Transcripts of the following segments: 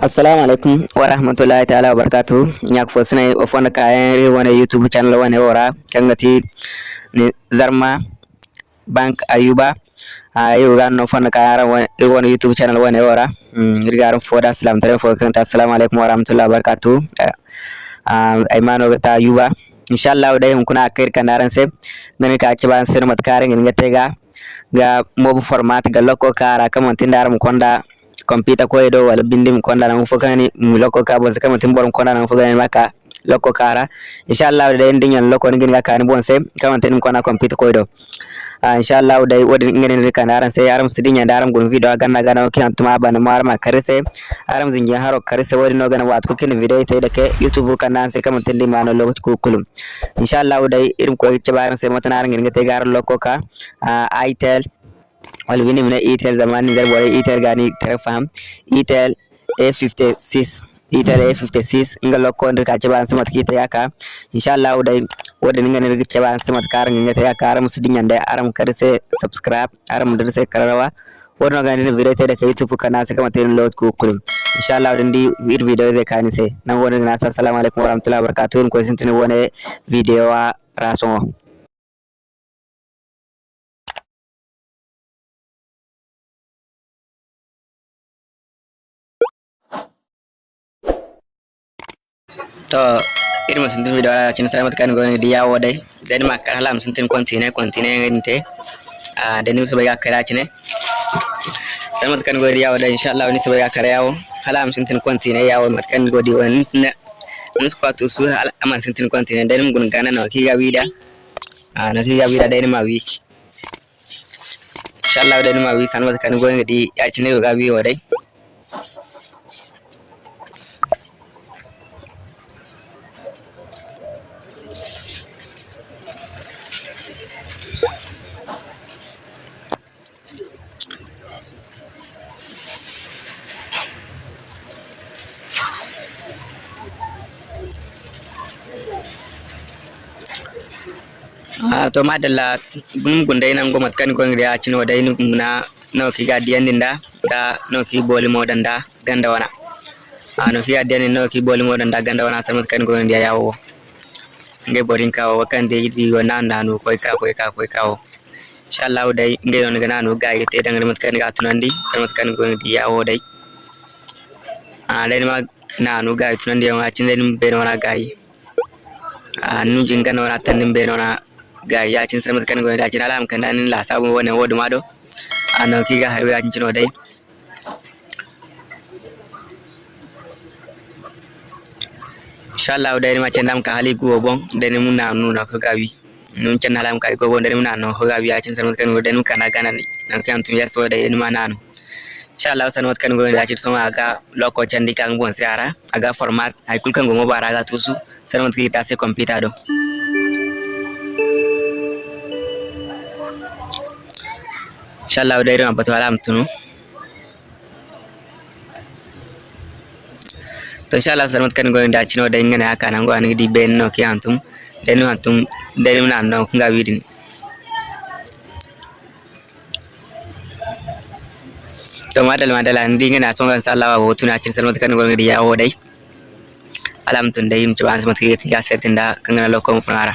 assalamu alaikum wa ta'ala wa barakatuh. Nyak fo sene o fonda ka re wona youtube channel wona wora. Kangati ni zarma bank ayuba. A yau ga no fonda kayan wona youtube channel wona wora. Rigaran fo da salam tare fo kanta assalamu alaikum wa rahmatullahi ay mano ta ayuba. Inshallah dai hun kuna kair kanaran se. Ngani ka ci sir mat kare ngin ga ga mobu format ga lokko kara kamantin daram konda computer koyɗo wala bindi mi na fokani mi lokko ka bon se kama timbor mi konɗa na fokani makka lokko kara. Inchallahu dai ndiñal lokko ngin ga kani bon se kama tan mi konɗa computer koyɗo inchallahu dai wodi ngenen kan aran se aram sidinya daram gon video ganna gana ki antuma bana marma karise aram zingi haro karise wodi no gana wat ko kin video te dake youtube kan nan se kam telli mano logot ko kulum. Inchallahu dai irim ko cebaran se matan ngin ga te gar lokko ka. Ah, Itel walvinimne Etel zamani zal bore Etel gani tarfam Etel A56 Etel A56 inga lokko ndir ka jaban samat kita yaka inshallah udai wadda ninga ndir jaban samat kar ninga ta yaka aram sidin yanda aram kar subscribe aram ndir se kararawa wadda ga video ta da youtube kana se kama tin load ku inshallah udin di wir video ze kani se nan wadda na assalamu warahmatullahi wabarakatuh ko sintini wone video wa raso to irin sun video ala cin sai matakan goni di yawo dai. Sai ma kan halam sun tin kontine kontine nginte a da ni su bai ga kara cine sai matakan goni di yawo dai insha Allah ni su bai ga kara yawo halam sun tin kontine yawo matakan godi wani sun mun su kwato su aman sun tin kontine dai mun gana na ki ga wida a na ki ga wida dai ma wi. Insha Allah dai ma wi san matakan goni di ya cine ga wi to madalla. Gunum gundai nan gomat kan gon riya cino dai na no ki ga diyan da no ki boli modan da ganda wana. A no ki ga diyan no ki boli modan da ganda wana samat kan gon riya yawo. Ngai borin kawo kan dai di wana nanu koi ka koi ka koi kawo insha Allah dai ngai on ga nanu ga yete dangar mat kan ga tunandi samat kan gon riya yawo dai. A dai ma nanu ga tunandi wa cin dai be wana gayi a nu jinga wana tanin be wana ga yacin sarmat kan gona yacin alam kan nan la sabu wannan wodu mado. Ano ki ga har yacin cino dai. Inshallah dai ma can dam ka hali go bon dai mun na nuna ko gawi nun can alam ka go bon dai mun na no ko gawi yacin sarmat kan gona dai mun kana gana ni nan kan tum yar so dai ma nanu inshallah sarmat kan gona yacin so ma ga loko can di kan bon siara aga format ay kul kan go mo bara ga tusu. Sarmat ki ta se computer do inshallah dai ran batu alam tunu to inshallah sarmat kan goyin da cino dai ngana haka nan go an di ben no ki antum no antum no nan no nga widini to madal madal an di ngana son gan sallawa wo tuna cin sarmat kan goyin di yawo dai alam tun dai mu tuban sarmat ki ya setin da kan lokon funara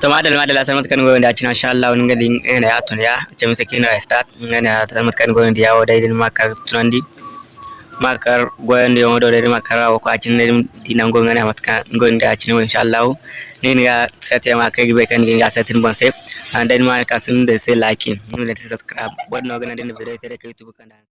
Tuma da lama da lasar matakan gwamnati a cikin insha Allah wani gadi na ya tun ya ce masa kina ya start na ta matakan gwamnati ya wadai din makar tunandi makar gwamnati ya wadai din makar wa kwa cikin din dinan gwamnati matakan gwamnati a cikin insha Allah ne ne ga sai ta makar gibe kan ga satin ban sai and then ma ka sun da sai like din da subscribe wannan gwamnati din da video ta da YouTube kan